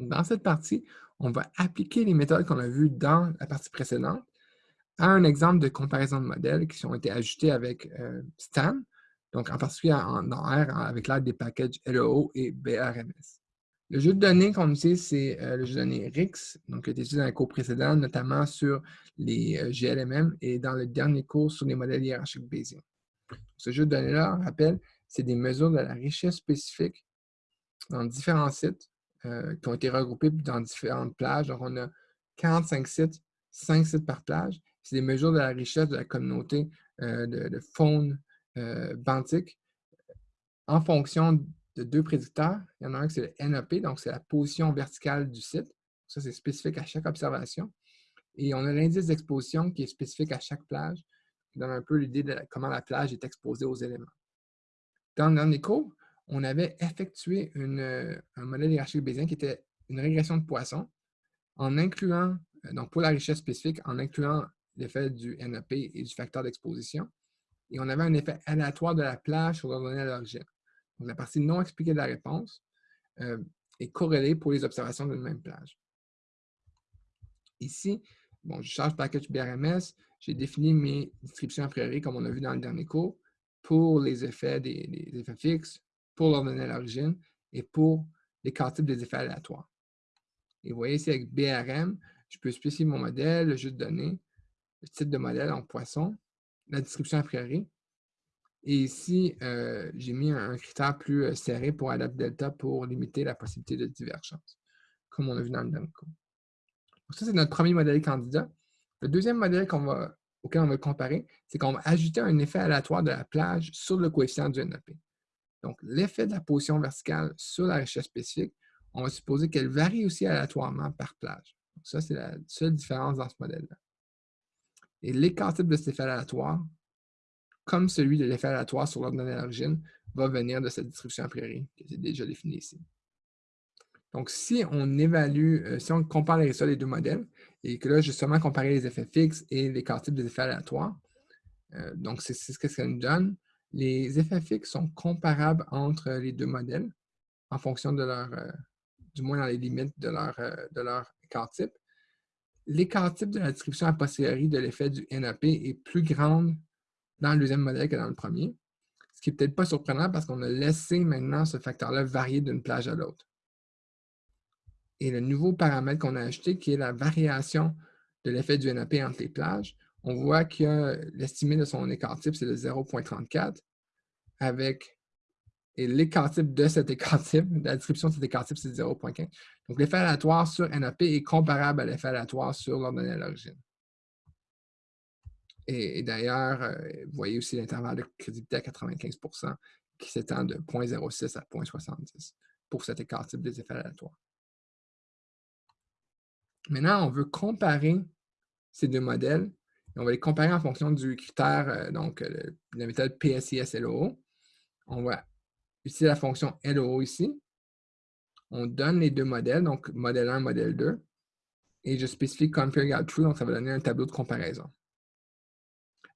Dans cette partie, on va appliquer les méthodes qu'on a vues dans la partie précédente à un exemple de comparaison de modèles qui ont été ajoutés avec euh, Stan, donc en particulier en, R avec l'aide des packages LEO et BRMS. Le jeu de données qu'on utilise, c'est euh, le jeu de données RIX, donc qui a été utilisé dans les cours précédents, notamment sur les euh, GLMM et dans le dernier cours sur les modèles hiérarchiques Bayesian. Ce jeu de données-là, on rappelle, c'est des mesures de la richesse spécifique dans différents sites qui ont été regroupés dans différentes plages. Donc, on a 45 sites, 5 sites par plage c'est des mesures de la richesse de la communauté euh, de, faune euh, benthique en fonction de deux prédicteurs. Il y en a un qui c'est le NAP, donc c'est la position verticale du site. Ça, c'est spécifique à chaque observation. Et on a l'indice d'exposition qui est spécifique à chaque plage, qui donne un peu l'idée de comment la plage est exposée aux éléments. Dans, dans cours, on avait effectué un modèle hiérarchique bayésien qui était une régression de poissons en incluant, euh, donc pour la richesse spécifique, en incluant l'effet du NAP et du facteur d'exposition. Et on avait un effet aléatoire de la plage sur la donnée à l'origine. Donc, la partie non expliquée de la réponse euh, est corrélée pour les observations d'une même plage. Ici, bon, je charge package BRMS, j'ai défini mes descriptions a priori, comme on a vu dans le dernier cours, pour les effets des, effets fixes, pour l'ordonnée à l'origine et pour les types des effets aléatoires. Et vous voyez ici avec BRM, je peux spécifier mon modèle, le jeu de données, le type de modèle en poisson, la description a priori. Et ici, euh, j'ai mis un, critère plus euh, serré pour adapter delta pour limiter la possibilité de divergence, comme on a vu dans le cours. Donc ça, c'est notre premier modèle candidat. Le deuxième modèle va, auquel on va comparer, c'est qu'on va ajouter un effet aléatoire de la plage sur le coefficient du NAP. Donc, l'effet de la position verticale sur la richesse spécifique, on va supposer qu'elle varie aussi aléatoirement par plage. Donc, ça, c'est la seule différence dans ce modèle-là. Et l'écart type de cet effet aléatoire, comme celui de l'effet aléatoire sur l'ordonnée d'origine, va venir de cette distribution a priori que j'ai déjà définie ici. Donc, si on évalue, euh, si on compare les résultats des deux modèles, et que là, j'ai seulement comparé les effets fixes et l'écart type des effets aléatoires, euh, donc c'est ce que ça nous donne. Les effets fixes sont comparables entre les deux modèles en fonction de leur, euh, du moins dans les limites de leur, de leur écart type l'écart type de la description a posteriori de l'effet du NAP est plus grande dans le deuxième modèle que dans le premier, ce qui n'est peut-être pas surprenant parce qu'on a laissé maintenant ce facteur-là varier d'une plage à l'autre. Et le nouveau paramètre qu'on a ajouté, qui est la variation de l'effet du NAP entre les plages, on voit que l'estimé de son écart type, c'est de 0.34, avec et l'écart type de cet écart type, la description de cet écart type, c'est 0.15. Donc, l'effet aléatoire sur NAP est comparable à l'effet aléatoire sur l'ordonnée à l'origine. Et, d'ailleurs, euh, vous voyez aussi l'intervalle de crédibilité à 95% qui s'étend de 0.06 à 0.70 pour cet écart type des effets aléatoires. Maintenant, on veut comparer ces deux modèles. On va les comparer en fonction du critère, euh, donc la méthode PSIS-LO. On va utiliser la fonction LO ici. On donne les deux modèles, donc modèle 1, modèle 2. Et je spécifie compare true, donc ça va donner un tableau de comparaison.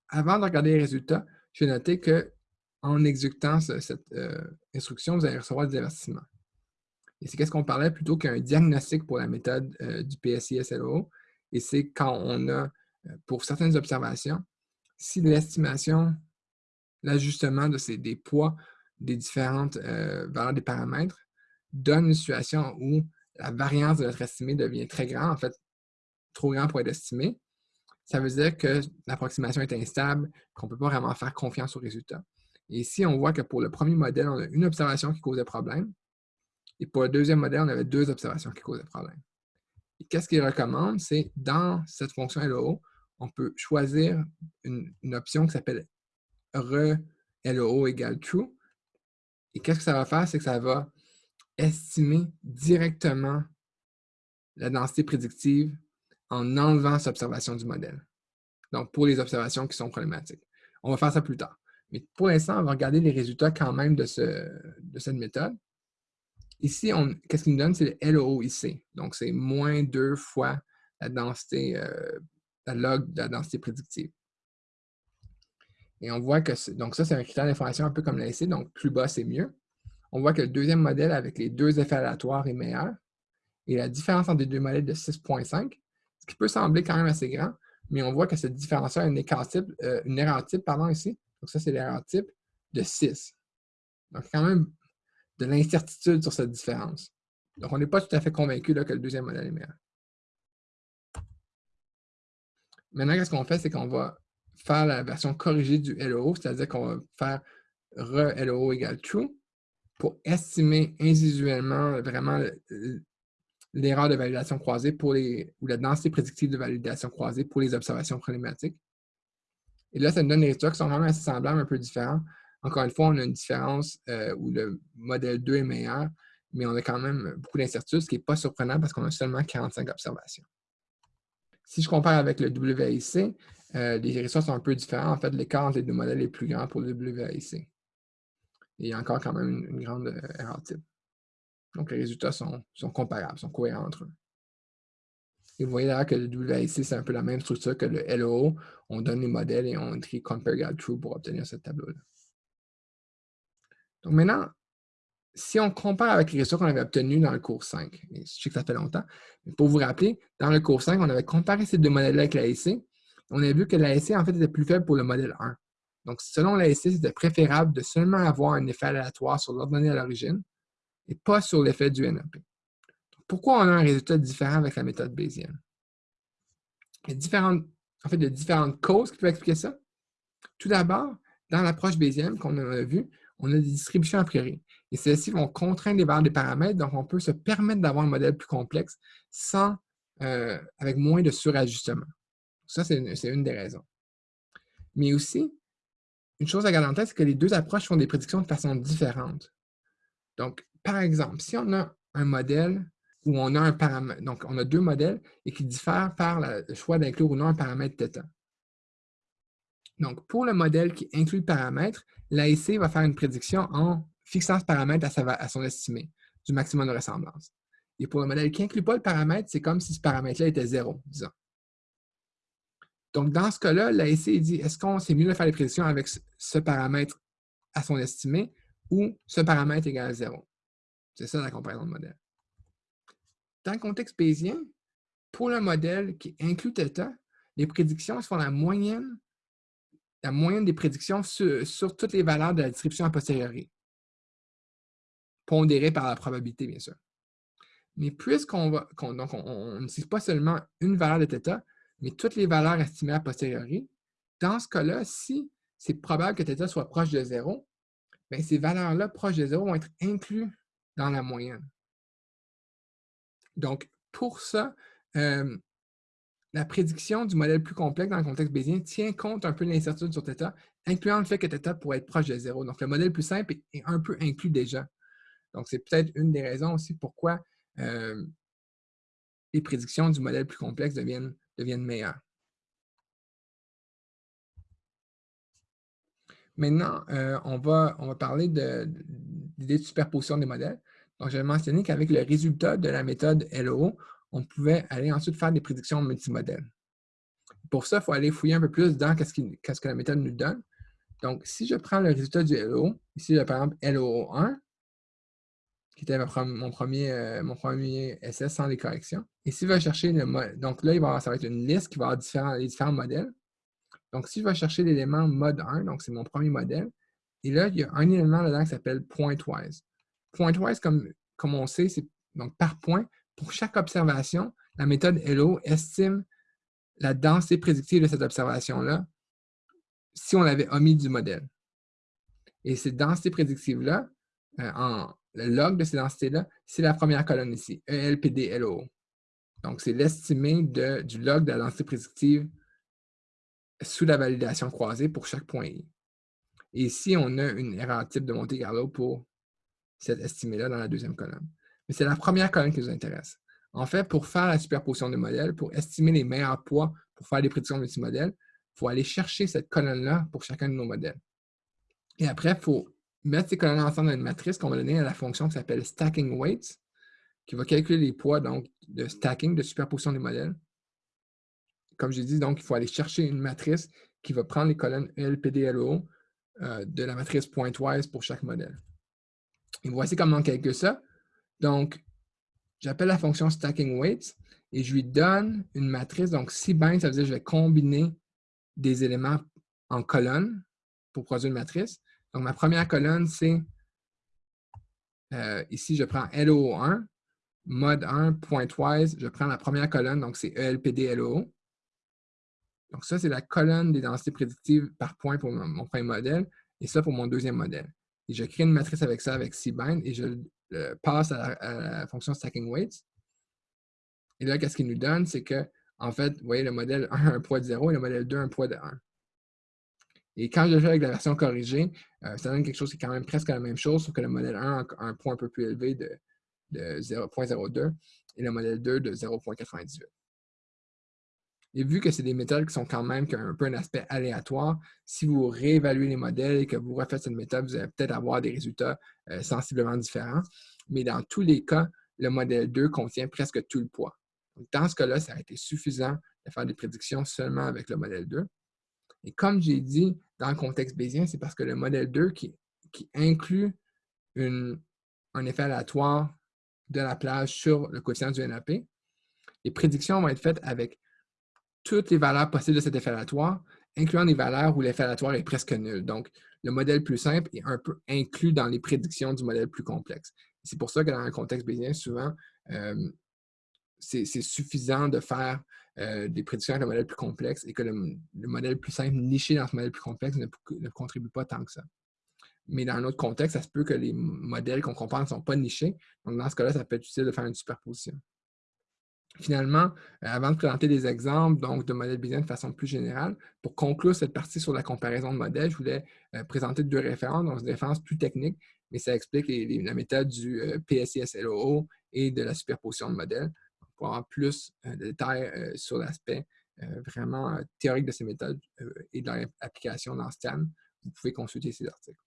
Avant de regarder les résultats, je vais noter qu'en exécutant cette euh, instruction, vous allez recevoir des avertissements. Et c'est qu'est-ce qu'on parlait plutôt qu'un diagnostic pour la méthode euh, du PSI-SLO. Et c'est quand on a, euh, pour certaines observations, si l'estimation, l'ajustement de ces, des poids des différentes euh, valeurs des paramètres donne une situation où la variance de notre estimé devient très grande, en fait, trop grand pour être estimé. Ça veut dire que l'approximation est instable, qu'on ne peut pas vraiment faire confiance au résultat. Et ici, on voit que pour le premier modèle, on a une observation qui causait problème. Et pour le deuxième modèle, on avait deux observations qui causaient problème. Qu'est-ce qu'il recommande? C'est dans cette fonction LO, on peut choisir une, option qui s'appelle re LO égale true, et qu'est-ce que ça va faire? C'est que ça va estimer directement la densité prédictive en enlevant cette observation du modèle. Donc, pour les observations qui sont problématiques. On va faire ça plus tard. Mais pour l'instant, on va regarder les résultats quand même de, cette méthode. Ici, qu'est-ce qu'il nous donne? C'est le LOIC. Donc, c'est moins deux fois la densité, euh, la log de la densité prédictive. Et on voit que, donc ça, c'est un critère d'information un peu comme l'AC, donc plus bas, c'est mieux. On voit que le deuxième modèle avec les deux effets aléatoires est meilleur. et la différence entre les deux modèles de 6,5, ce qui peut sembler quand même assez grand, mais on voit que cette différence-là a une, euh, une erreur type pardon, ici. Donc ça, c'est l'erreur type de 6. Donc, quand même de l'incertitude sur cette différence. Donc, on n'est pas tout à fait convaincu que le deuxième modèle est meilleur. Maintenant, qu'est-ce qu'on fait? C'est qu'on va faire la version corrigée du LOO, c'est-à-dire qu'on va faire re-LOO égale true pour estimer individuellement vraiment l'erreur de validation croisée pour les, ou la densité prédictive de validation croisée pour les observations problématiques. Et là, ça nous donne des résultats qui sont vraiment assez semblables, un peu différents. Encore une fois, on a une différence euh, où le modèle 2 est meilleur, mais on a quand même beaucoup d'incertitudes, ce qui n'est pas surprenant parce qu'on a seulement 45 observations. Si je compare avec le WAIC, euh, les résultats sont un peu différents. En fait, l'écart entre les deux modèles est plus grand pour le WAIC. il y a encore quand même une, grande euh, erreur type. Donc, les résultats sont, comparables, sont cohérents entre eux. Et vous voyez là que le WAIC, c'est un peu la même structure que le LOO. On donne les modèles et on écrit Compare True pour obtenir ce tableau-là. Donc maintenant, si on compare avec les résultats qu'on avait obtenus dans le cours 5, je sais que ça fait longtemps, mais pour vous rappeler, dans le cours 5, on avait comparé ces deux modèles-là avec l'ASC. On a vu que l'ASC, en fait, était plus faible pour le modèle 1. Donc, selon l'ASC, c'était préférable de seulement avoir un effet aléatoire sur l'ordonnée à l'origine et pas sur l'effet du NLP. Pourquoi on a un résultat différent avec la méthode bayésienne? Il y a différentes, en fait, il y a différentes causes qui peuvent expliquer ça. Tout d'abord, dans l'approche bayésienne qu'on a vue, on a des distributions a priori. Et celles-ci vont contraindre les valeurs des paramètres, donc on peut se permettre d'avoir un modèle plus complexe sans, euh, avec moins de surajustement. Ça, c'est une, des raisons. Mais aussi, une chose à garder en tête, c'est que les deux approches font des prédictions de façon différente. Donc, par exemple, si on a un modèle où on a un paramètre, donc on a deux modèles et qui diffèrent par le choix d'inclure ou non un paramètre θ. Donc, pour le modèle qui inclut le paramètre, l'AIC va faire une prédiction en fixant ce paramètre à, son estimé du maximum de ressemblance. Et pour le modèle qui n'inclut pas le paramètre, c'est comme si ce paramètre-là était zéro, disons. Donc, dans ce cas-là, l'AIC dit est-ce qu'on c'est mieux de faire les prédictions avec ce paramètre à son estimé ou ce paramètre égal à zéro? C'est ça la comparaison de modèle. Dans le contexte bayésien, pour le modèle qui inclut θ, les prédictions se font la moyenne la moyenne des prédictions sur, toutes les valeurs de la distribution a posteriori, pondérée par la probabilité, bien sûr. Mais puisqu'on va, donc on n'utilise pas seulement une valeur de θ, mais toutes les valeurs estimées a posteriori, dans ce cas-là, si c'est probable que θ soit proche de zéro, bien, ces valeurs-là proches de zéro vont être incluses dans la moyenne. Donc, pour ça, euh, la prédiction du modèle plus complexe dans le contexte bayésien tient compte un peu de l'incertitude sur θ, incluant le fait que θ pourrait être proche de zéro. Donc, le modèle plus simple est un peu inclus déjà. donc, c'est peut-être une des raisons aussi pourquoi euh, les prédictions du modèle plus complexe deviennent, meilleures. Maintenant, euh, on, va, parler de, l'idée de superposition des modèles. Donc, j'avais mentionné qu'avec le résultat de la méthode LO, on pouvait aller ensuite faire des prédictions multimodèles. Pour ça, il faut aller fouiller un peu plus dans ce qu que la méthode nous donne. Donc, si je prends le résultat du LO, ici, par exemple, LO1, qui était mon premier, euh, mon premier SS sans les corrections. Et si je vais chercher le mode, donc là, il va ça va être une liste qui va avoir différents, les différents modèles. Donc, si je vais chercher l'élément mode 1, donc c'est mon premier modèle, et là, il y a un élément là-dedans qui s'appelle pointwise. Pointwise, comme, comme on sait, c'est donc par point, pour chaque observation, la méthode LO estime la densité prédictive de cette observation-là si on l'avait omis du modèle. Et cette densité prédictive-là, euh, le log de ces densités-là, c'est la première colonne ici, ELPD-LO. Donc, c'est l'estimé du log de la densité prédictive sous la validation croisée pour chaque point I. Et ici, on a une erreur type de Monte Carlo pour cette estimée-là dans la deuxième colonne. Mais c'est la première colonne qui nous intéresse. En fait, pour faire la superposition de modèles, pour estimer les meilleurs poids pour faire des prédictions multimodèles, il faut aller chercher cette colonne-là pour chacun de nos modèles. Et après, il faut mettre ces colonnes ensemble dans une matrice qu'on va donner à la fonction qui s'appelle stacking weights, qui va calculer les poids donc, de stacking, de superposition des modèles. Comme j'ai dit, donc, il faut aller chercher une matrice qui va prendre les colonnes LPDLO euh, de la matrice pointwise pour chaque modèle. Et voici comment on calcule ça. Donc, j'appelle la fonction stacking weights et je lui donne une matrice. Donc, si bind, ça veut dire que je vais combiner des éléments en colonne pour produire une matrice. Donc, ma première colonne, c'est euh, ici, je prends LO1, mode 1, pointwise, je prends la première colonne, donc c'est ELPD LO. Donc, ça, c'est la colonne des densités prédictives par point pour mon, premier modèle, et ça pour mon deuxième modèle. Et je crée une matrice avec ça, avec cbind, et je passe à la, fonction stacking weights. Et là, qu'est-ce qu'il nous donne? C'est que, en fait, vous voyez, le modèle 1 a un poids de 0 et le modèle 2 a un poids de 1. Et quand je fais avec la version corrigée, euh, ça donne quelque chose qui est quand même presque la même chose, sauf que le modèle 1 a un point un peu plus élevé de, de 0.02 et le modèle 2 de 0.98. Et vu que c'est des méthodes qui sont quand même un peu un aspect aléatoire, si vous réévaluez les modèles et que vous refaites cette méthode, vous allez peut-être avoir des résultats euh, sensiblement différents. Mais dans tous les cas, le modèle 2 contient presque tout le poids. dans ce cas-là, ça a été suffisant de faire des prédictions seulement avec le modèle 2. Et comme j'ai dit, dans le contexte bayésien, c'est parce que le modèle 2 qui, inclut un effet aléatoire de la plage sur le quotient du NAP, les prédictions vont être faites avec toutes les valeurs possibles de cet effet aléatoire, incluant des valeurs où l'effet aléatoire est presque nul. Donc, le modèle plus simple est un peu inclus dans les prédictions du modèle plus complexe. C'est pour ça que dans un contexte bayésien, souvent, euh, c'est suffisant de faire euh, des prédictions avec le modèle plus complexe et que le, modèle plus simple niché dans ce modèle plus complexe ne, contribue pas tant que ça. Mais dans un autre contexte, ça se peut que les modèles qu'on compare ne sont pas nichés. Donc, dans ce cas-là, ça peut être utile de faire une superposition. Finalement, euh, avant de présenter des exemples donc, de modèles bayésiens de façon plus générale, pour conclure cette partie sur la comparaison de modèles, je voulais euh, présenter deux références, donc une référence plus technique, mais ça explique la méthode du PSIS-LOO et de la superposition de modèles plus de détails sur l'aspect vraiment théorique de ces méthodes et de leur application dans STEM. Vous pouvez consulter ces articles.